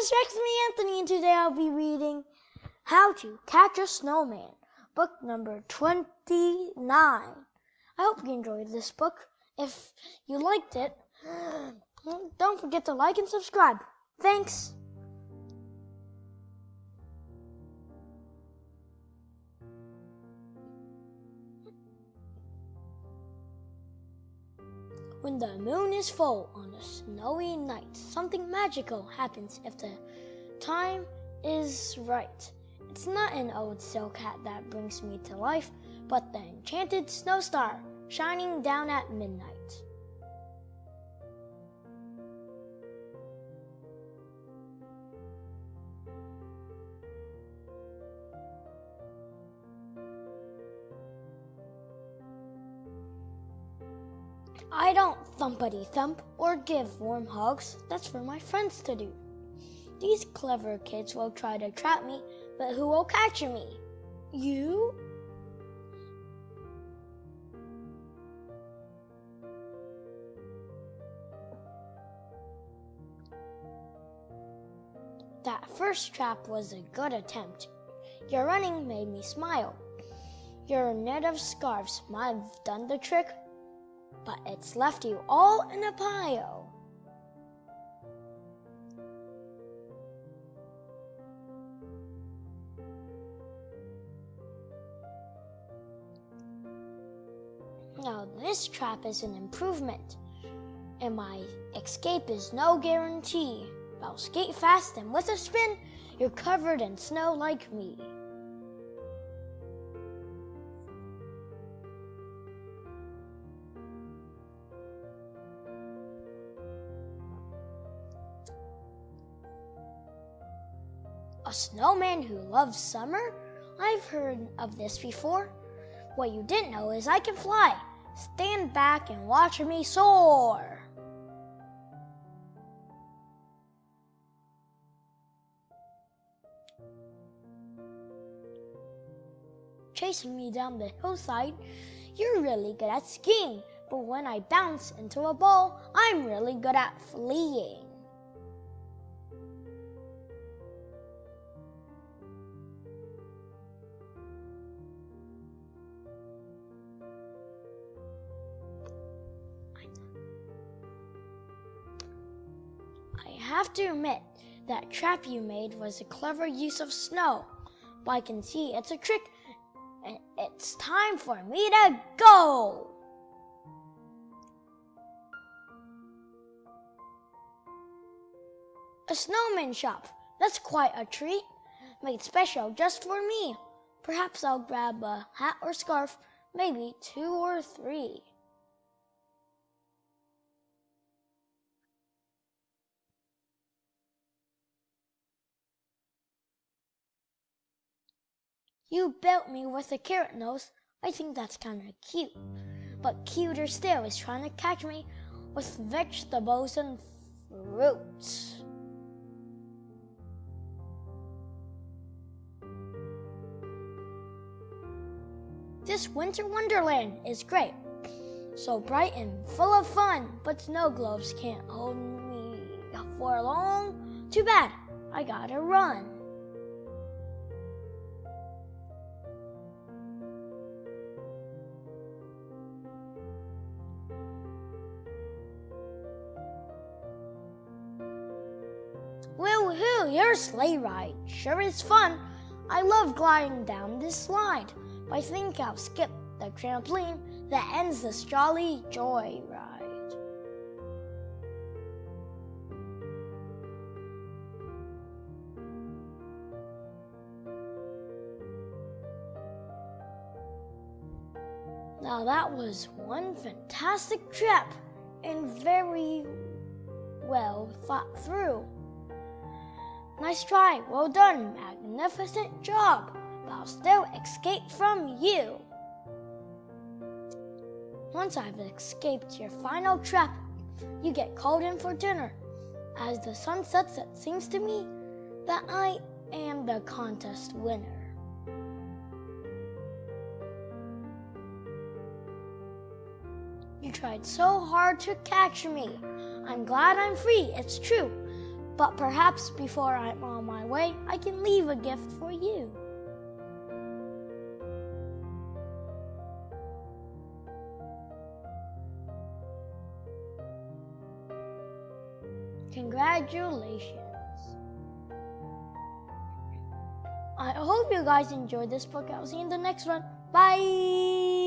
it's Me Anthony, and today I'll be reading How to Catch a Snowman, book number 29. I hope you enjoyed this book. If you liked it, don't forget to like and subscribe. Thanks. When the moon is full on a snowy night, something magical happens if the time is right. It's not an old silk hat that brings me to life, but the enchanted snow star shining down at midnight. I don't thumpity thump or give warm hugs. That's for my friends to do. These clever kids will try to trap me, but who will catch me? You? That first trap was a good attempt. Your running made me smile. Your net of scarves might have done the trick, but it's left you all in a pile. Now, this trap is an improvement, and my escape is no guarantee. I'll skate fast, and with a spin, you're covered in snow like me. A snowman who loves summer? I've heard of this before. What you didn't know is I can fly. Stand back and watch me soar. Chasing me down the hillside, you're really good at skiing, but when I bounce into a ball, I'm really good at fleeing. Have to admit, that trap you made was a clever use of snow. But I can see it's a trick, and it's time for me to go. A snowman shop. That's quite a treat. Made special just for me. Perhaps I'll grab a hat or scarf, maybe two or three. You built me with a carrot nose. I think that's kind of cute. But cuter still is trying to catch me with vegetables and fruits. This winter wonderland is great. So bright and full of fun, but snow globes can't hold me for long. Too bad, I gotta run. Woohoo, your sleigh ride sure is fun. I love gliding down this slide. But I think I'll skip the trampoline that ends this jolly joy ride. Now that was one fantastic trip and very well thought through. Nice try, well done, magnificent job, but I'll still escape from you. Once I've escaped your final trap, you get called in for dinner. As the sun sets, it seems to me that I am the contest winner. You tried so hard to catch me. I'm glad I'm free, it's true. But perhaps before I'm on my way, I can leave a gift for you. Congratulations. I hope you guys enjoyed this book. I'll see you in the next one. Bye.